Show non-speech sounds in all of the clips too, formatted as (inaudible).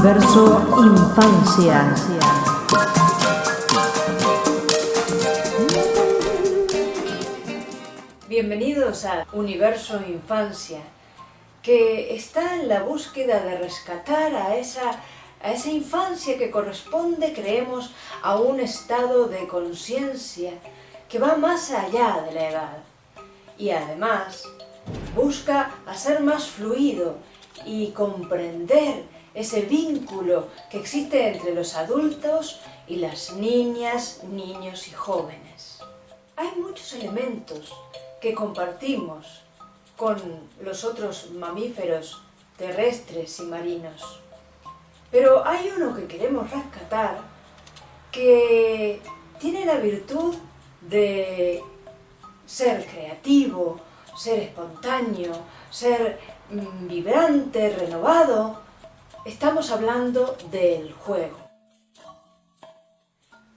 Universo Infancia. Bienvenidos a Universo Infancia, que está en la búsqueda de rescatar a esa, a esa infancia que corresponde, creemos, a un estado de conciencia que va más allá de la edad. Y además busca hacer más fluido y comprender ese vínculo que existe entre los adultos y las niñas, niños y jóvenes. Hay muchos elementos que compartimos con los otros mamíferos terrestres y marinos. Pero hay uno que queremos rescatar que tiene la virtud de ser creativo, ser espontáneo, ser mm, vibrante, renovado. Estamos hablando del juego.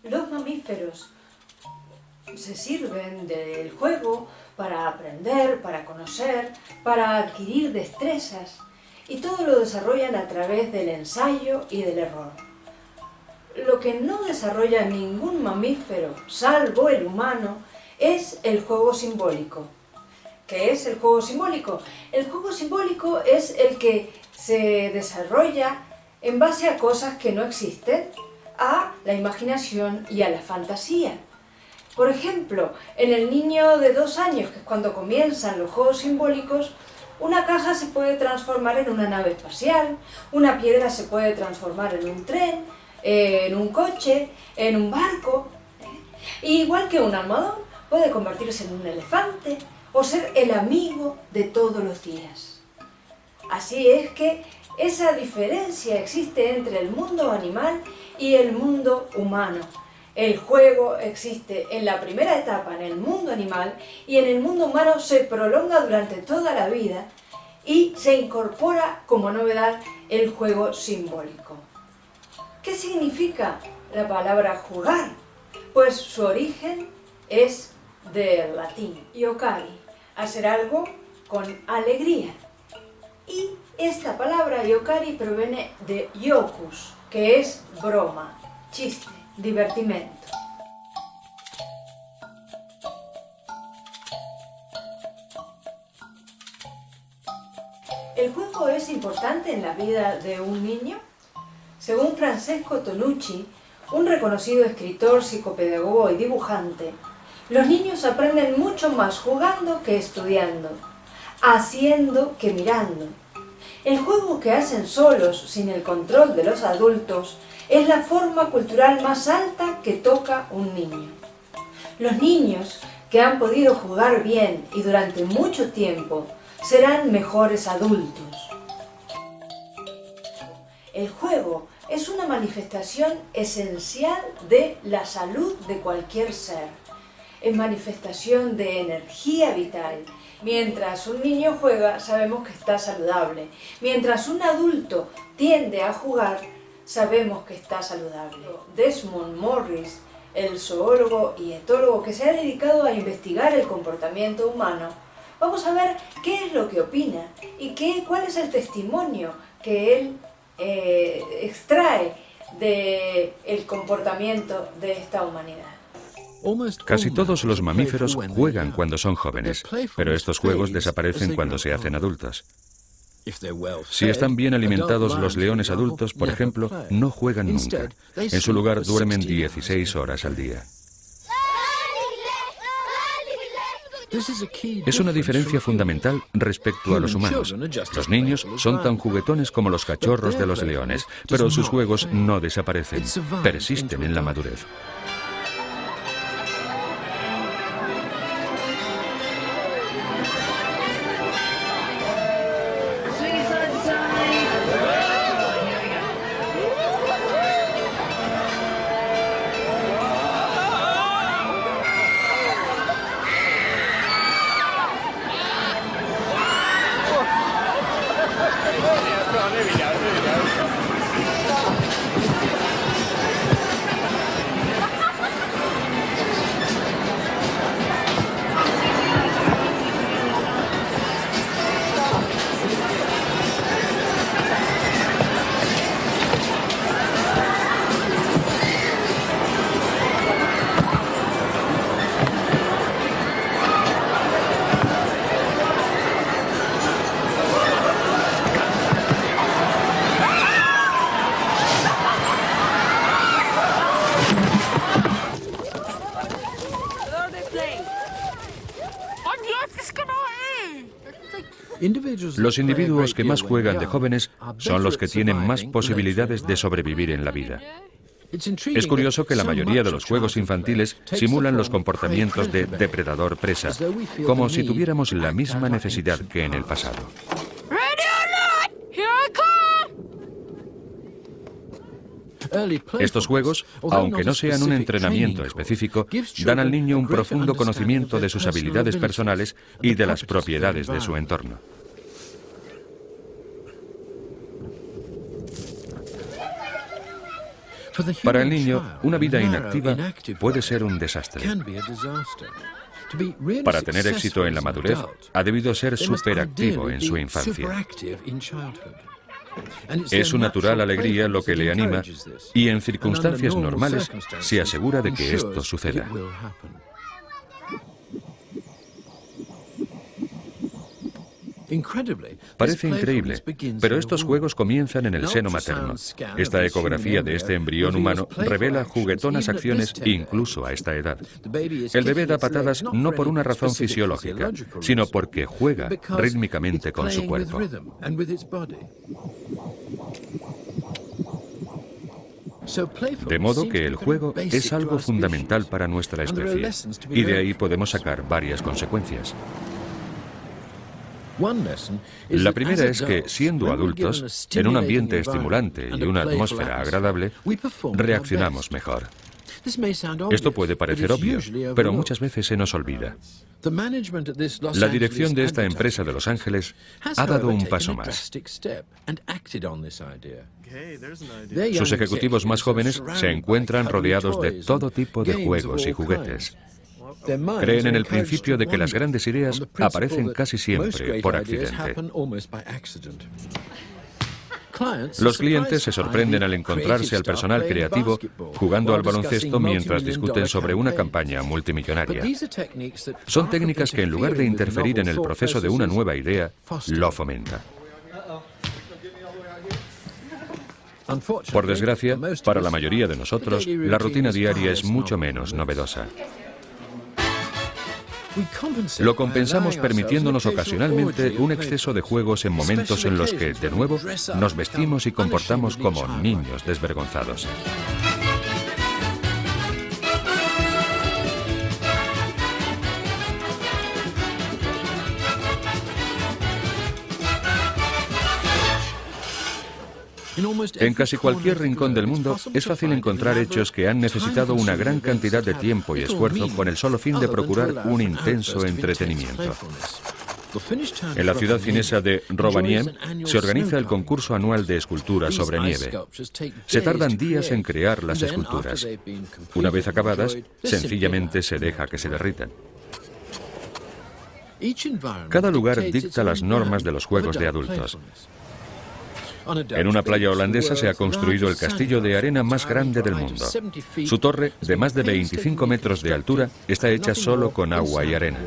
Los mamíferos se sirven del juego para aprender, para conocer, para adquirir destrezas y todo lo desarrollan a través del ensayo y del error. Lo que no desarrolla ningún mamífero, salvo el humano, es el juego simbólico. ¿Qué es el juego simbólico? El juego simbólico es el que se desarrolla en base a cosas que no existen, a la imaginación y a la fantasía. Por ejemplo, en el niño de dos años, que es cuando comienzan los juegos simbólicos, una caja se puede transformar en una nave espacial, una piedra se puede transformar en un tren, en un coche, en un barco. ¿eh? Igual que un almohadón puede convertirse en un elefante o ser el amigo de todos los días. Así es que esa diferencia existe entre el mundo animal y el mundo humano. El juego existe en la primera etapa en el mundo animal y en el mundo humano se prolonga durante toda la vida y se incorpora como novedad el juego simbólico. ¿Qué significa la palabra jugar? Pues su origen es del latín, yokari, hacer algo con alegría. Esta palabra yokari proviene de yokus, que es broma, chiste divertimento. ¿El juego es importante en la vida de un niño? Según Francesco Tonucci, un reconocido escritor, psicopedagogo y dibujante, los niños aprenden mucho más jugando que estudiando, haciendo que mirando. El juego que hacen solos, sin el control de los adultos, es la forma cultural más alta que toca un niño. Los niños que han podido jugar bien y durante mucho tiempo serán mejores adultos. El juego es una manifestación esencial de la salud de cualquier ser. Es manifestación de energía vital. Mientras un niño juega, sabemos que está saludable. Mientras un adulto tiende a jugar, sabemos que está saludable. Desmond Morris, el zoólogo y etólogo que se ha dedicado a investigar el comportamiento humano, vamos a ver qué es lo que opina y qué, cuál es el testimonio que él eh, extrae del el comportamiento de esta humanidad. Casi todos los mamíferos juegan cuando son jóvenes, pero estos juegos desaparecen cuando se hacen adultos. Si están bien alimentados los leones adultos, por ejemplo, no juegan nunca. En su lugar duermen 16 horas al día. Es una diferencia fundamental respecto a los humanos. Los niños son tan juguetones como los cachorros de los leones, pero sus juegos no desaparecen, persisten en la madurez. non è migliaia. Los individuos que más juegan de jóvenes son los que tienen más posibilidades de sobrevivir en la vida. Es curioso que la mayoría de los juegos infantiles simulan los comportamientos de depredador-presa, como si tuviéramos la misma necesidad que en el pasado. Estos juegos, aunque no sean un entrenamiento específico, dan al niño un profundo conocimiento de sus habilidades personales y de las propiedades de su entorno. Para el niño, una vida inactiva puede ser un desastre. Para tener éxito en la madurez, ha debido ser superactivo en su infancia. Es su natural alegría lo que le anima y en circunstancias normales se asegura de que esto suceda. Parece increíble, pero estos juegos comienzan en el seno materno. Esta ecografía de este embrión humano revela juguetonas acciones incluso a esta edad. El bebé da patadas no por una razón fisiológica, sino porque juega rítmicamente con su cuerpo. De modo que el juego es algo fundamental para nuestra especie, y de ahí podemos sacar varias consecuencias. La primera es que, siendo adultos, en un ambiente estimulante y una atmósfera agradable, reaccionamos mejor. Esto puede parecer obvio, pero muchas veces se nos olvida. La dirección de esta empresa de Los Ángeles ha dado un paso más. Sus ejecutivos más jóvenes se encuentran rodeados de todo tipo de juegos y juguetes. Creen en el principio de que las grandes ideas aparecen casi siempre por accidente. Los clientes se sorprenden al encontrarse al personal creativo jugando al baloncesto mientras discuten sobre una campaña multimillonaria. Son técnicas que en lugar de interferir en el proceso de una nueva idea, lo fomenta. Por desgracia, para la mayoría de nosotros, la rutina diaria es mucho menos novedosa. Lo compensamos permitiéndonos ocasionalmente un exceso de juegos en momentos en los que, de nuevo, nos vestimos y comportamos como niños desvergonzados. En casi cualquier rincón del mundo es fácil encontrar hechos que han necesitado una gran cantidad de tiempo y esfuerzo con el solo fin de procurar un intenso entretenimiento. En la ciudad finesa de Rovaniemi se organiza el concurso anual de esculturas sobre nieve. Se tardan días en crear las esculturas. Una vez acabadas, sencillamente se deja que se derritan. Cada lugar dicta las normas de los juegos de adultos. En una playa holandesa se ha construido el castillo de arena más grande del mundo. Su torre, de más de 25 metros de altura, está hecha solo con agua y arena.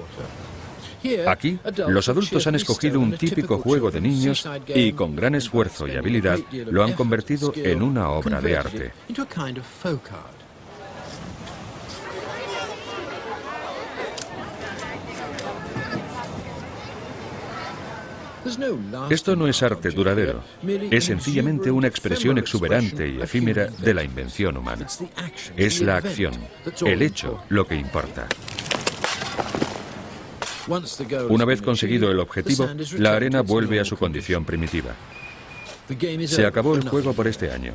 Aquí, los adultos han escogido un típico juego de niños y, con gran esfuerzo y habilidad, lo han convertido en una obra de arte. Esto no es arte duradero, es sencillamente una expresión exuberante y efímera de la invención humana. Es la acción, el hecho, lo que importa. Una vez conseguido el objetivo, la arena vuelve a su condición primitiva. Se acabó el juego por este año.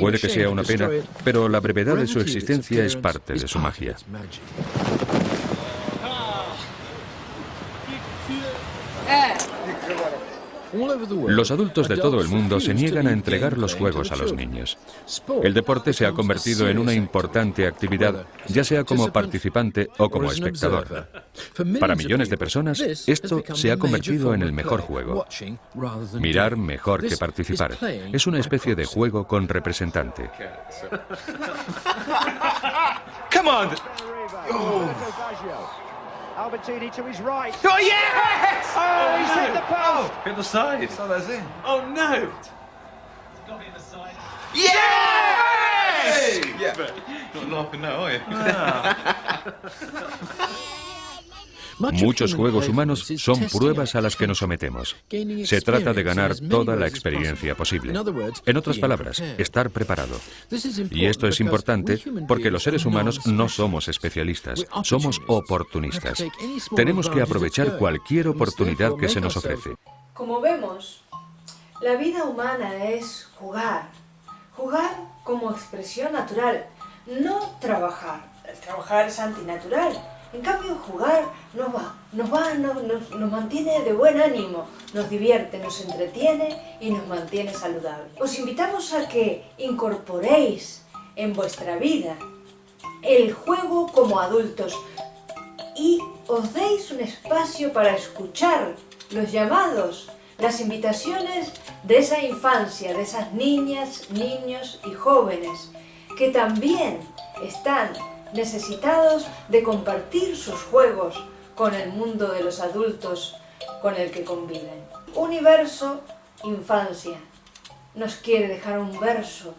Puede que sea una pena, pero la brevedad de su existencia es parte de su magia. Los adultos de todo el mundo se niegan a entregar los juegos a los niños. El deporte se ha convertido en una importante actividad, ya sea como participante o como espectador. Para millones de personas, esto se ha convertido en el mejor juego. Mirar mejor que participar. Es una especie de juego con representante. Albertini to his right. Oh, yes! Oh, oh he's no. hit the post. Oh, hit the side. So that's in. Oh, no. It's got to be in the side. Yes! yes! Yeah. Not laughing now, are you? Ah. (laughs) Muchos juegos humanos son pruebas a las que nos sometemos. Se trata de ganar toda la experiencia posible. En otras palabras, estar preparado. Y esto es importante porque los seres humanos no somos especialistas, somos oportunistas. Tenemos que aprovechar cualquier oportunidad que se nos ofrece. Como vemos, la vida humana es jugar. Jugar como expresión natural, no trabajar. El trabajar es antinatural. En cambio, jugar nos va, nos, va, nos, mantiene de buen ánimo, nos divierte, nos entretiene y nos mantiene saludables. Os invitamos a que incorporéis en vuestra vida el juego como adultos y os deis un espacio para escuchar los llamados, las invitaciones de esa infancia, de esas niñas, niños y jóvenes que también están necesitados de compartir sus juegos con el mundo de los adultos con el que conviven. Universo Infancia nos quiere dejar un verso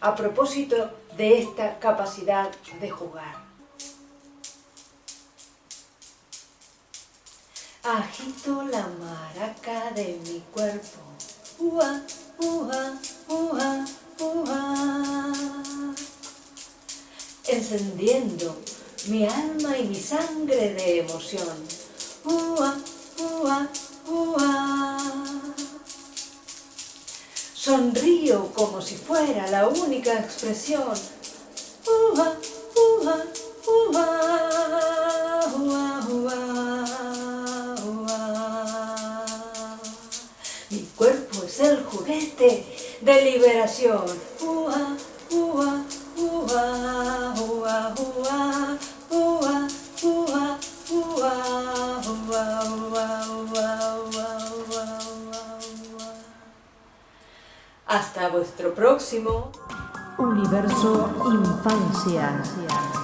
a propósito de esta capacidad de jugar. Agito la maraca de mi cuerpo. Encendiendo mi alma y mi sangre de emoción, ua, ua, ua. Sonrío como si fuera la única expresión, ua, ua, ua, ua, ua. el juguete de liberación. Hasta vuestro próximo Universo Infancia.